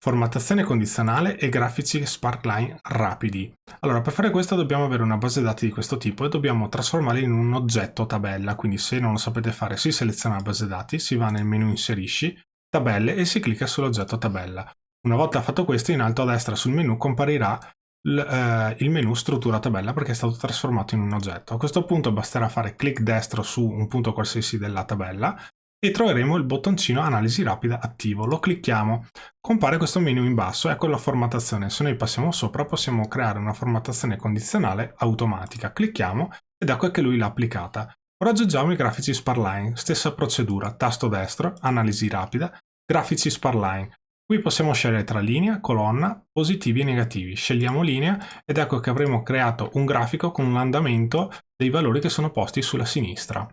Formattazione condizionale e grafici Sparkline rapidi. Allora, per fare questo dobbiamo avere una base dati di questo tipo e dobbiamo trasformarla in un oggetto tabella, quindi se non lo sapete fare si seleziona la base dati, si va nel menu inserisci, tabelle e si clicca sull'oggetto tabella. Una volta fatto questo, in alto a destra sul menu comparirà eh, il menu struttura tabella perché è stato trasformato in un oggetto. A questo punto basterà fare clic destro su un punto qualsiasi della tabella e troveremo il bottoncino analisi rapida attivo. Lo clicchiamo, compare questo menu in basso, ecco la formattazione. Se noi passiamo sopra possiamo creare una formattazione condizionale automatica. Clicchiamo ed ecco che lui l'ha applicata. Ora aggiungiamo i grafici Sparline, stessa procedura, tasto destro, analisi rapida, grafici Sparline. Qui possiamo scegliere tra linea, colonna, positivi e negativi. Scegliamo linea ed ecco che avremo creato un grafico con un andamento dei valori che sono posti sulla sinistra.